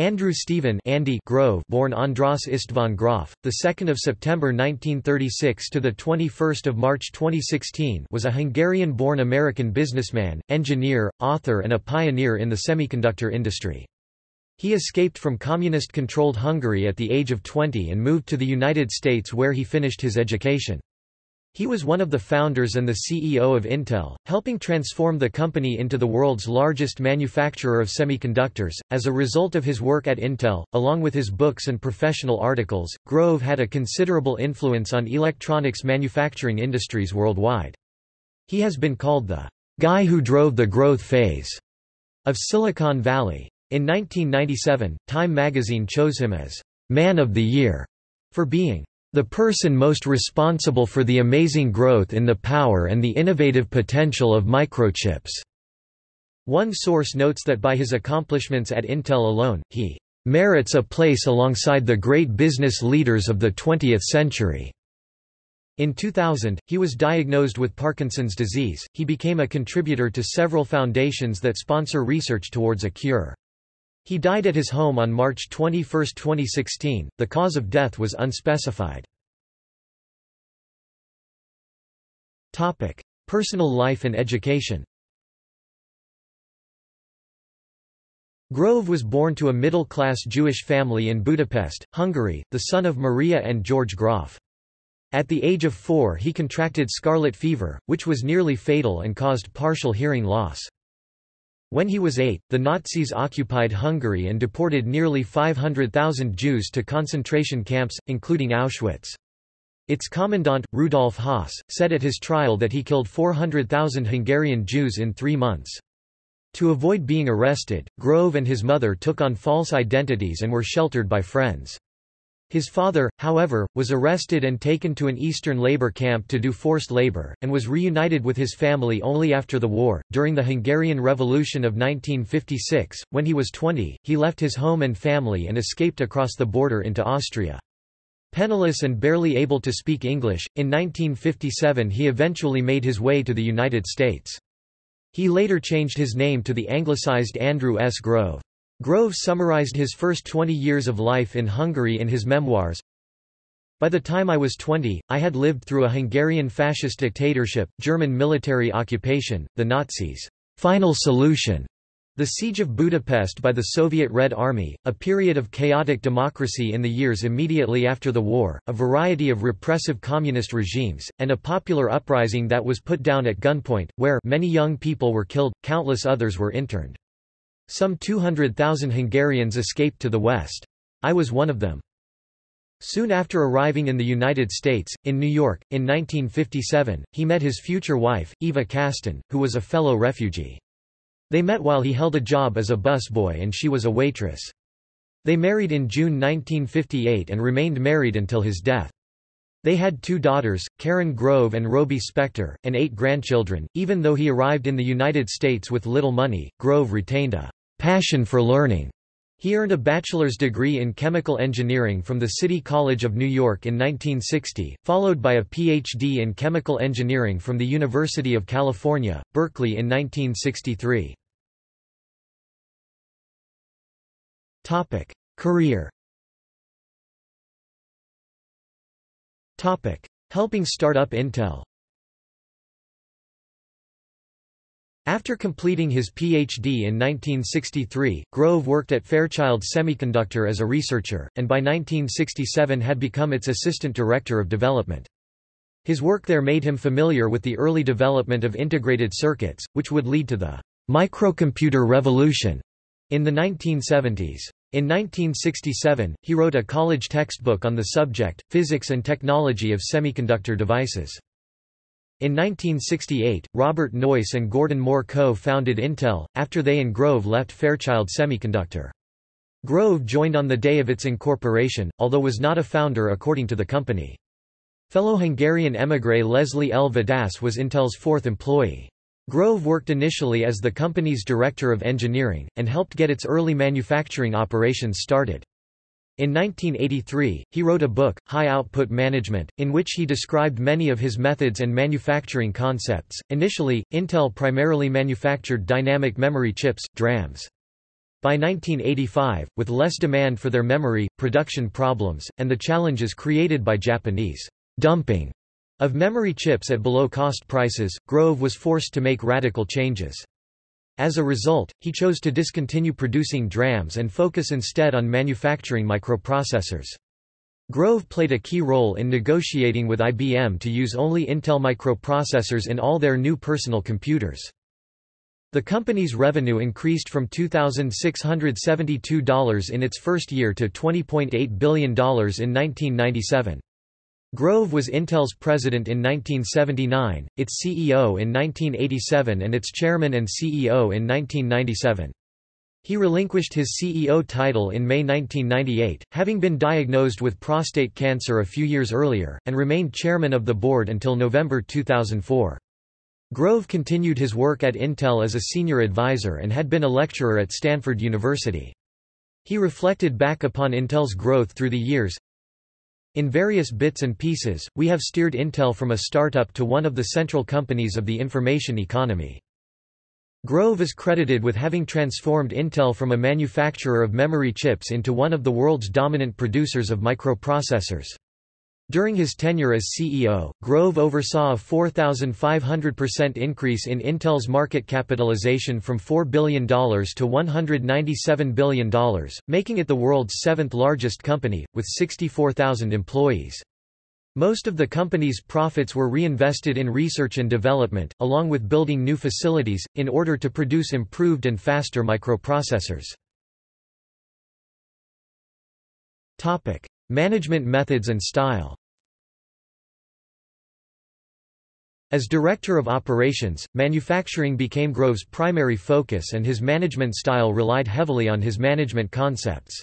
Andrew Stephen Andy Grove, born Andras István Grof, the 2nd of September 1936 to the 21st of March 2016, was a Hungarian-born American businessman, engineer, author and a pioneer in the semiconductor industry. He escaped from communist-controlled Hungary at the age of 20 and moved to the United States where he finished his education. He was one of the founders and the CEO of Intel, helping transform the company into the world's largest manufacturer of semiconductors. As a result of his work at Intel, along with his books and professional articles, Grove had a considerable influence on electronics manufacturing industries worldwide. He has been called the guy who drove the growth phase of Silicon Valley. In 1997, Time magazine chose him as Man of the Year for being the person most responsible for the amazing growth in the power and the innovative potential of microchips." One source notes that by his accomplishments at Intel alone, he "...merits a place alongside the great business leaders of the 20th century." In 2000, he was diagnosed with Parkinson's disease. He became a contributor to several foundations that sponsor research towards a cure. He died at his home on March 21, 2016. The cause of death was unspecified. Topic: Personal life and education. Grove was born to a middle-class Jewish family in Budapest, Hungary, the son of Maria and George Graf. At the age of four he contracted scarlet fever, which was nearly fatal and caused partial hearing loss. When he was eight, the Nazis occupied Hungary and deported nearly 500,000 Jews to concentration camps, including Auschwitz. Its commandant, Rudolf Höss, said at his trial that he killed 400,000 Hungarian Jews in three months. To avoid being arrested, Grove and his mother took on false identities and were sheltered by friends. His father, however, was arrested and taken to an eastern labor camp to do forced labor, and was reunited with his family only after the war. During the Hungarian Revolution of 1956, when he was 20, he left his home and family and escaped across the border into Austria. Penniless and barely able to speak English, in 1957 he eventually made his way to the United States. He later changed his name to the anglicized Andrew S. Grove. Grove summarized his first 20 years of life in Hungary in his memoirs. By the time I was 20, I had lived through a Hungarian fascist dictatorship, German military occupation, the Nazis' final solution, the siege of Budapest by the Soviet Red Army, a period of chaotic democracy in the years immediately after the war, a variety of repressive communist regimes, and a popular uprising that was put down at gunpoint, where many young people were killed, countless others were interned. Some 200,000 Hungarians escaped to the west. I was one of them. Soon after arriving in the United States, in New York, in 1957, he met his future wife, Eva Kasten, who was a fellow refugee. They met while he held a job as a busboy and she was a waitress. They married in June 1958 and remained married until his death. They had two daughters, Karen Grove and Robie Spector, and eight grandchildren. Even though he arrived in the United States with little money, Grove retained a passion for learning. He earned a bachelor's degree in chemical engineering from the City College of New York in 1960, followed by a Ph.D. in chemical engineering from the University of California, Berkeley in 1963. Career Helping start up Intel After completing his Ph.D. in 1963, Grove worked at Fairchild Semiconductor as a researcher, and by 1967 had become its assistant director of development. His work there made him familiar with the early development of integrated circuits, which would lead to the microcomputer revolution in the 1970s. In 1967, he wrote a college textbook on the subject, Physics and Technology of Semiconductor Devices. In 1968, Robert Noyce and Gordon Moore co-founded Intel, after they and Grove left Fairchild Semiconductor. Grove joined on the day of its incorporation, although was not a founder according to the company. Fellow Hungarian émigré Leslie L. Vadász was Intel's fourth employee. Grove worked initially as the company's director of engineering, and helped get its early manufacturing operations started. In 1983, he wrote a book, High Output Management, in which he described many of his methods and manufacturing concepts. Initially, Intel primarily manufactured dynamic memory chips, DRAMs. By 1985, with less demand for their memory, production problems, and the challenges created by Japanese dumping of memory chips at below-cost prices, Grove was forced to make radical changes. As a result, he chose to discontinue producing DRAMs and focus instead on manufacturing microprocessors. Grove played a key role in negotiating with IBM to use only Intel microprocessors in all their new personal computers. The company's revenue increased from $2,672 in its first year to $20.8 billion in 1997. Grove was Intel's president in 1979, its CEO in 1987 and its chairman and CEO in 1997. He relinquished his CEO title in May 1998, having been diagnosed with prostate cancer a few years earlier, and remained chairman of the board until November 2004. Grove continued his work at Intel as a senior advisor and had been a lecturer at Stanford University. He reflected back upon Intel's growth through the years. In various bits and pieces, we have steered Intel from a startup to one of the central companies of the information economy. Grove is credited with having transformed Intel from a manufacturer of memory chips into one of the world's dominant producers of microprocessors. During his tenure as CEO, Grove oversaw a 4,500% increase in Intel's market capitalization from $4 billion to $197 billion, making it the world's seventh largest company, with 64,000 employees. Most of the company's profits were reinvested in research and development, along with building new facilities, in order to produce improved and faster microprocessors. Management methods and style As Director of Operations, manufacturing became Grove's primary focus and his management style relied heavily on his management concepts.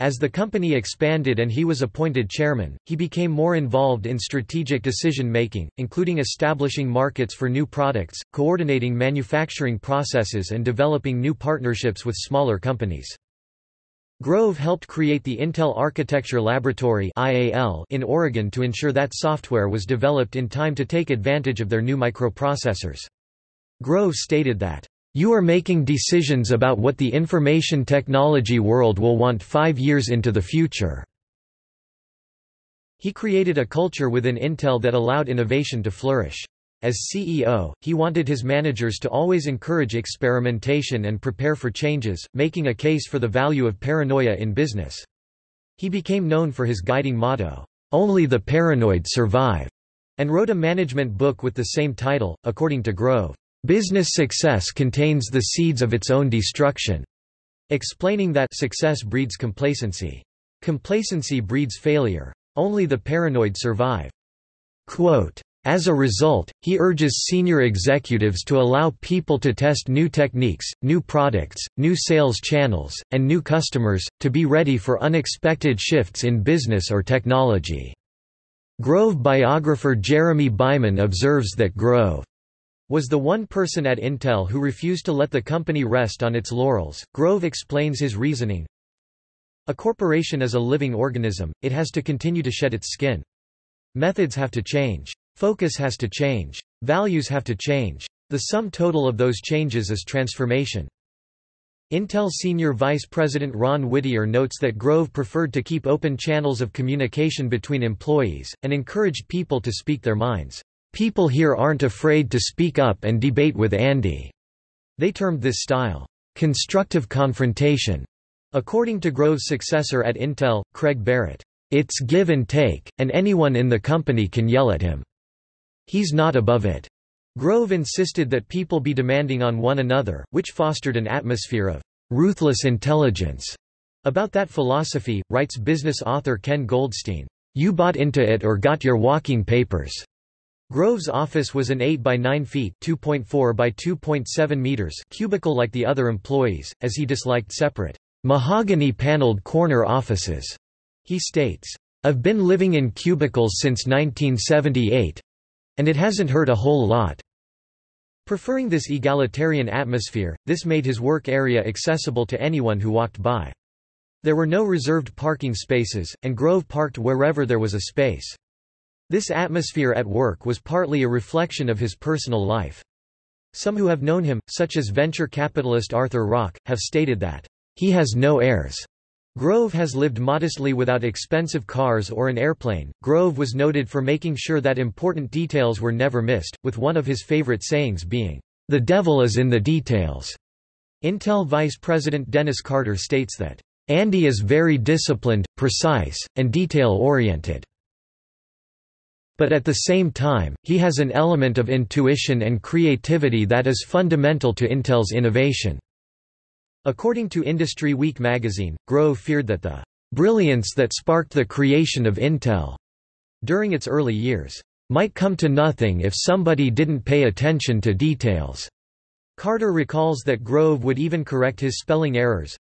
As the company expanded and he was appointed chairman, he became more involved in strategic decision-making, including establishing markets for new products, coordinating manufacturing processes and developing new partnerships with smaller companies. Grove helped create the Intel Architecture Laboratory in Oregon to ensure that software was developed in time to take advantage of their new microprocessors. Grove stated that, "...you are making decisions about what the information technology world will want five years into the future." He created a culture within Intel that allowed innovation to flourish. As CEO, he wanted his managers to always encourage experimentation and prepare for changes, making a case for the value of paranoia in business. He became known for his guiding motto, "'Only the paranoid survive' and wrote a management book with the same title, according to Grove. Business success contains the seeds of its own destruction, explaining that success breeds complacency. Complacency breeds failure. Only the paranoid survive. Quote, as a result, he urges senior executives to allow people to test new techniques, new products, new sales channels, and new customers, to be ready for unexpected shifts in business or technology. Grove biographer Jeremy Byman observes that Grove was the one person at Intel who refused to let the company rest on its laurels. Grove explains his reasoning. A corporation is a living organism, it has to continue to shed its skin. Methods have to change. Focus has to change. Values have to change. The sum total of those changes is transformation. Intel Senior Vice President Ron Whittier notes that Grove preferred to keep open channels of communication between employees, and encouraged people to speak their minds. People here aren't afraid to speak up and debate with Andy. They termed this style, constructive confrontation. According to Grove's successor at Intel, Craig Barrett, it's give and take, and anyone in the company can yell at him. He's not above it. Grove insisted that people be demanding on one another, which fostered an atmosphere of ruthless intelligence. About that philosophy, writes business author Ken Goldstein, You bought into it or got your walking papers. Grove's office was an 8 by 9 feet (2.4 by 2.7 meters) cubicle like the other employees, as he disliked separate mahogany paneled corner offices. He states, "I've been living in cubicles since 1978, and it hasn't hurt a whole lot. Preferring this egalitarian atmosphere, this made his work area accessible to anyone who walked by. There were no reserved parking spaces, and Grove parked wherever there was a space. This atmosphere at work was partly a reflection of his personal life. Some who have known him, such as venture capitalist Arthur Rock, have stated that, He has no heirs. Grove has lived modestly without expensive cars or an airplane. Grove was noted for making sure that important details were never missed, with one of his favorite sayings being, The devil is in the details. Intel Vice President Dennis Carter states that, Andy is very disciplined, precise, and detail-oriented. But at the same time, he has an element of intuition and creativity that is fundamental to Intel's innovation. According to Industry Week magazine, Grove feared that the brilliance that sparked the creation of Intel during its early years might come to nothing if somebody didn't pay attention to details. Carter recalls that Grove would even correct his spelling errors,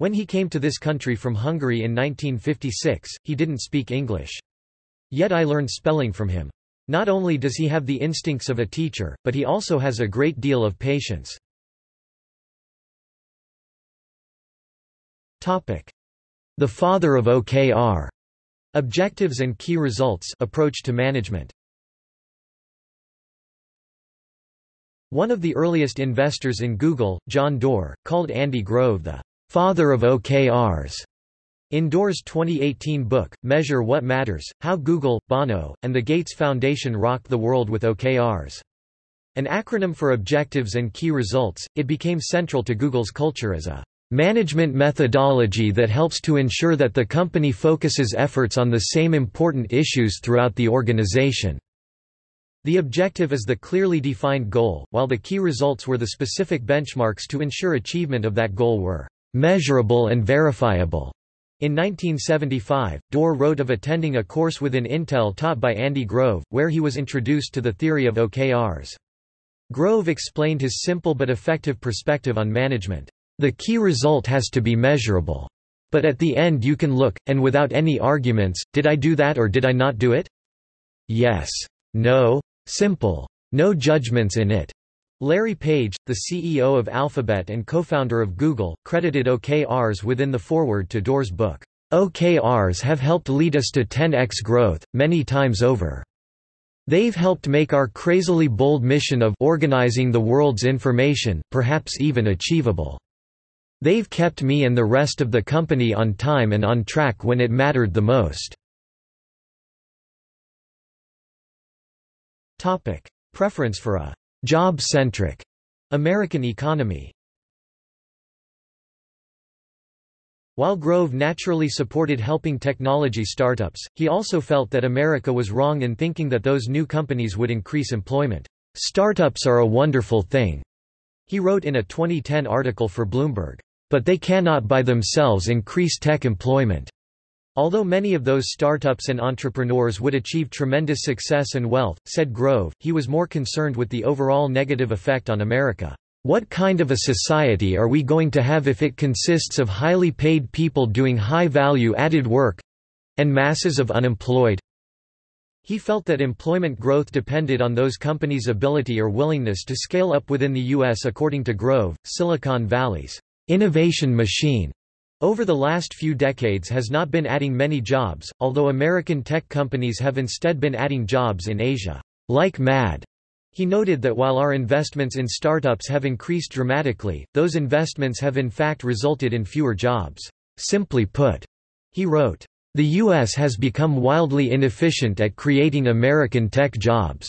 when he came to this country from Hungary in 1956, he didn't speak English. Yet I learned spelling from him. Not only does he have the instincts of a teacher, but he also has a great deal of patience. The father of OKR. Objectives and key results approach to management. One of the earliest investors in Google, John Doerr, called Andy Grove the father of OKRs. In Doerr's 2018 book, Measure What Matters, How Google, Bono, and the Gates Foundation Rocked the World with OKRs. An acronym for Objectives and Key Results, it became central to Google's culture as a management methodology that helps to ensure that the company focuses efforts on the same important issues throughout the organization. The objective is the clearly defined goal, while the key results were the specific benchmarks to ensure achievement of that goal were measurable and verifiable. In 1975, Doerr wrote of attending a course within Intel taught by Andy Grove, where he was introduced to the theory of OKRs. Grove explained his simple but effective perspective on management. The key result has to be measurable. But at the end you can look, and without any arguments, did I do that or did I not do it? Yes. No. Simple. No judgments in it. Larry Page, the CEO of Alphabet and co-founder of Google, credited OKRs within the foreword to Doerr's book. OKRs have helped lead us to 10x growth, many times over. They've helped make our crazily bold mission of organizing the world's information, perhaps even achievable. They've kept me and the rest of the company on time and on track when it mattered the most. Preference for a Job-centric American economy While Grove naturally supported helping technology startups, he also felt that America was wrong in thinking that those new companies would increase employment. Startups are a wonderful thing, he wrote in a 2010 article for Bloomberg. But they cannot by themselves increase tech employment. Although many of those startups and entrepreneurs would achieve tremendous success and wealth, said Grove, he was more concerned with the overall negative effect on America. What kind of a society are we going to have if it consists of highly paid people doing high-value added work—and masses of unemployed? He felt that employment growth depended on those companies' ability or willingness to scale up within the U.S. According to Grove, Silicon Valley's innovation machine over the last few decades has not been adding many jobs, although American tech companies have instead been adding jobs in Asia, like mad. He noted that while our investments in startups have increased dramatically, those investments have in fact resulted in fewer jobs. Simply put, he wrote, the U.S. has become wildly inefficient at creating American tech jobs.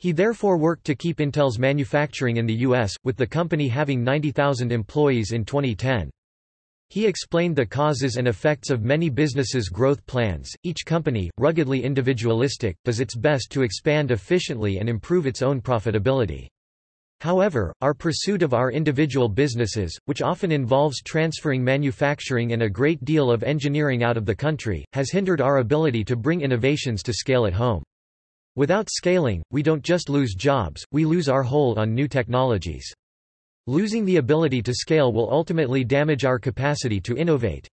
He therefore worked to keep Intel's manufacturing in the U.S., with the company having 90,000 employees in 2010. He explained the causes and effects of many businesses' growth plans. Each company, ruggedly individualistic, does its best to expand efficiently and improve its own profitability. However, our pursuit of our individual businesses, which often involves transferring manufacturing and a great deal of engineering out of the country, has hindered our ability to bring innovations to scale at home. Without scaling, we don't just lose jobs, we lose our hold on new technologies. Losing the ability to scale will ultimately damage our capacity to innovate.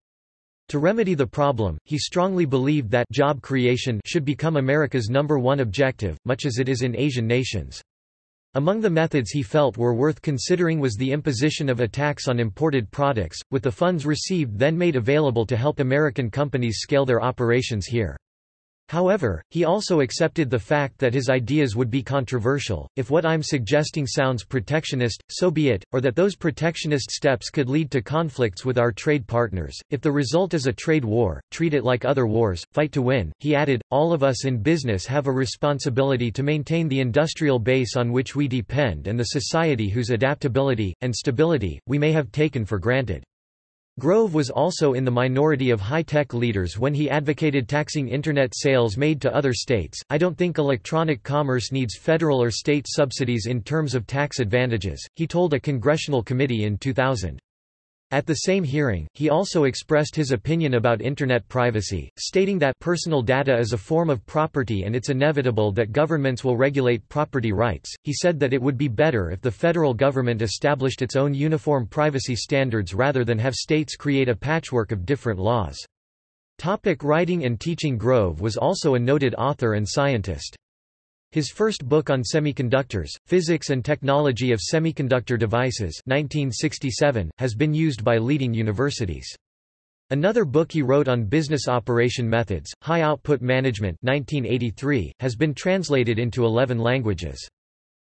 To remedy the problem, he strongly believed that job creation should become America's number one objective, much as it is in Asian nations. Among the methods he felt were worth considering was the imposition of a tax on imported products, with the funds received then made available to help American companies scale their operations here. However, he also accepted the fact that his ideas would be controversial. If what I'm suggesting sounds protectionist, so be it, or that those protectionist steps could lead to conflicts with our trade partners. If the result is a trade war, treat it like other wars, fight to win. He added, All of us in business have a responsibility to maintain the industrial base on which we depend and the society whose adaptability, and stability, we may have taken for granted. Grove was also in the minority of high-tech leaders when he advocated taxing Internet sales made to other states. I don't think electronic commerce needs federal or state subsidies in terms of tax advantages, he told a congressional committee in 2000. At the same hearing, he also expressed his opinion about Internet privacy, stating that personal data is a form of property and it's inevitable that governments will regulate property rights. He said that it would be better if the federal government established its own uniform privacy standards rather than have states create a patchwork of different laws. Topic writing and teaching Grove was also a noted author and scientist. His first book on semiconductors, Physics and Technology of Semiconductor Devices 1967, has been used by leading universities. Another book he wrote on business operation methods, High Output Management 1983, has been translated into 11 languages.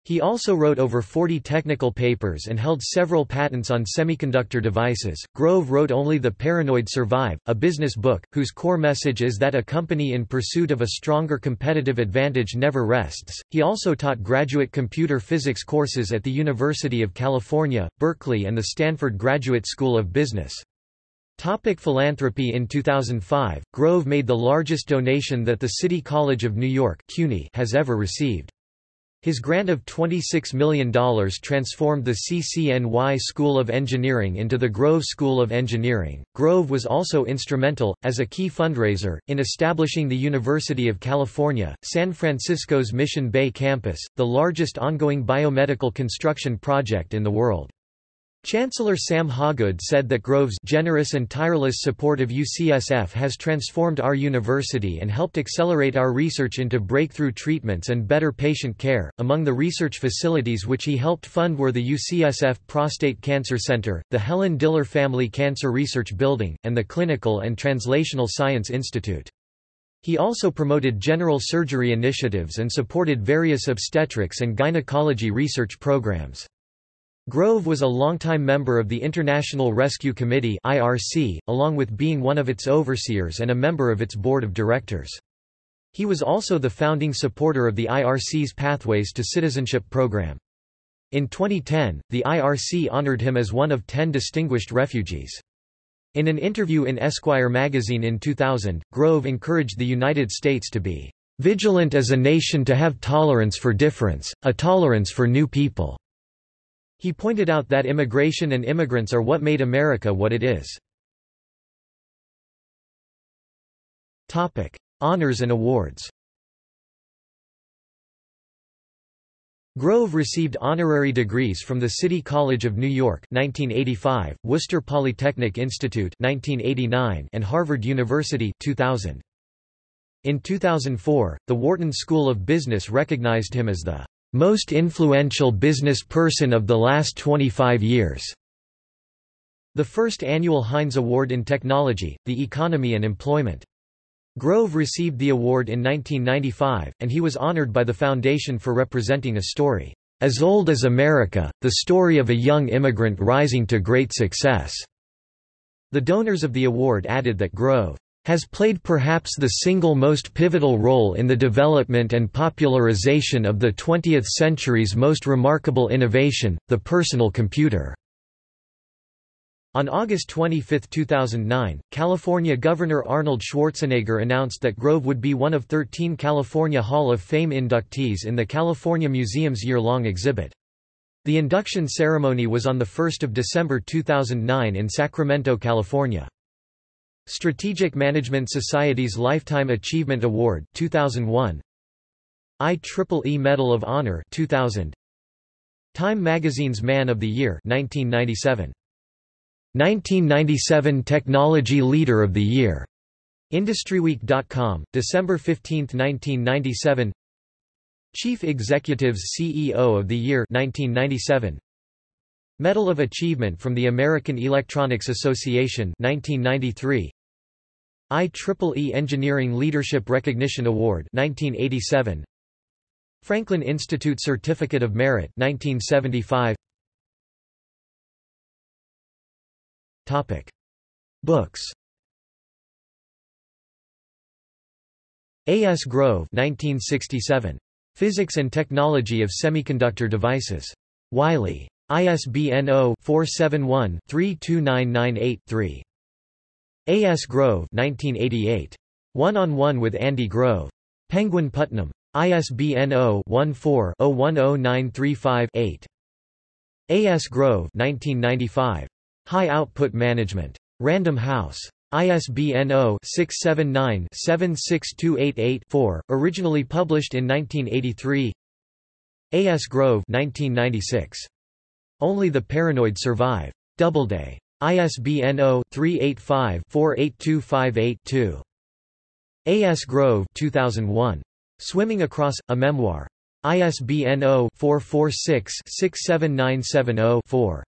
He also wrote over 40 technical papers and held several patents on semiconductor devices. Grove wrote only The Paranoid Survive, a business book, whose core message is that a company in pursuit of a stronger competitive advantage never rests. He also taught graduate computer physics courses at the University of California, Berkeley, and the Stanford Graduate School of Business. Topic philanthropy In 2005, Grove made the largest donation that the City College of New York CUNY has ever received. His grant of $26 million transformed the CCNY School of Engineering into the Grove School of Engineering. Grove was also instrumental, as a key fundraiser, in establishing the University of California, San Francisco's Mission Bay campus, the largest ongoing biomedical construction project in the world. Chancellor Sam Hawgood said that Grove's generous and tireless support of UCSF has transformed our university and helped accelerate our research into breakthrough treatments and better patient care. Among the research facilities which he helped fund were the UCSF Prostate Cancer Center, the Helen Diller Family Cancer Research Building, and the Clinical and Translational Science Institute. He also promoted general surgery initiatives and supported various obstetrics and gynecology research programs. Grove was a longtime member of the International Rescue Committee (IRC), along with being one of its overseers and a member of its board of directors. He was also the founding supporter of the IRC's Pathways to Citizenship program. In 2010, the IRC honored him as one of ten distinguished refugees. In an interview in Esquire magazine in 2000, Grove encouraged the United States to be vigilant as a nation to have tolerance for difference, a tolerance for new people. He pointed out that immigration and immigrants are what made America what it is. Topic: Honors and awards. Grove received honorary degrees from the City College of New York 1985, Worcester Polytechnic Institute 1989, and Harvard University 2000. In 2004, the Wharton School of Business recognized him as the most influential business person of the last 25 years. The first annual Heinz Award in Technology, the Economy and Employment. Grove received the award in 1995, and he was honored by the Foundation for representing a story, as old as America, the story of a young immigrant rising to great success. The donors of the award added that Grove has played perhaps the single most pivotal role in the development and popularization of the 20th century's most remarkable innovation, the personal computer. On August 25, 2009, California Governor Arnold Schwarzenegger announced that Grove would be one of 13 California Hall of Fame inductees in the California Museum's year-long exhibit. The induction ceremony was on 1 December 2009 in Sacramento, California. Strategic Management Society's Lifetime Achievement Award 2001 IEEE Medal of Honor 2000 Time Magazine's Man of the Year 1997 1997 Technology Leader of the Year. IndustryWeek.com December 15, 1997 Chief Executives CEO of the Year 1997 Medal of Achievement from the American Electronics Association 1993 IEEE Engineering Leadership Recognition Award 1987 Franklin Institute Certificate of Merit 1975 Topic Books A. S. Grove 1967. Physics and Technology of Semiconductor Devices. Wiley. ISBN 0-471-32998-3. A. S. Grove 1988. One-on-One with Andy Grove. Penguin Putnam. ISBN 0-14-010935-8. A. S. Grove 1995. High Output Management. Random House. ISBN 0-679-76288-4, originally published in 1983 A. S. Grove 1996. Only the Paranoid Survive. Doubleday. ISBN 0-385-48258-2. A. S. Grove 2001. Swimming Across, a Memoir. ISBN 0-446-67970-4.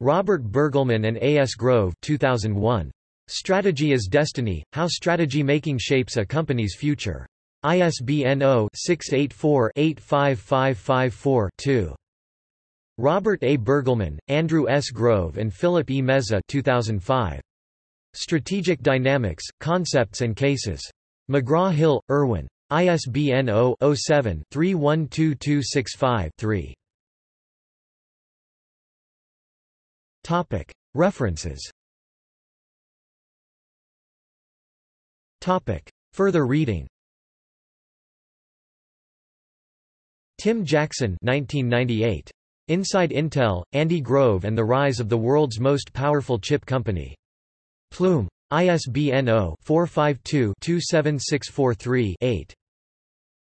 Robert Burgelman and A. S. Grove 2001. Strategy is Destiny, How Strategy Making Shapes a Company's Future. ISBN 0-684-85554-2. Robert A. Burgelman, Andrew S. Grove and Philip E. Meza 2005. Strategic Dynamics, Concepts and Cases. McGraw-Hill, Irwin. ISBN 0-07-312265-3. References Further reading Tim Jackson 1998. Inside Intel, Andy Grove and the Rise of the World's Most Powerful Chip Company. Plume. ISBN 0-452-27643-8.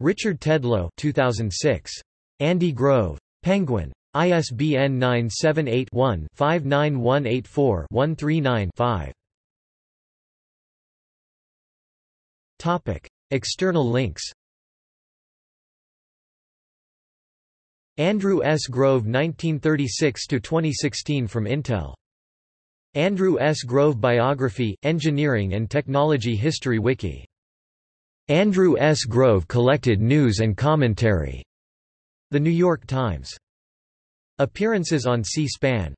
Richard Tedlow 2006. Andy Grove. Penguin. ISBN 978-1-59184-139-5. External links Andrew S. Grove 1936–2016 from Intel. Andrew S. Grove Biography, Engineering and Technology History Wiki. Andrew S. Grove Collected News and Commentary. The New York Times. Appearances on C-SPAN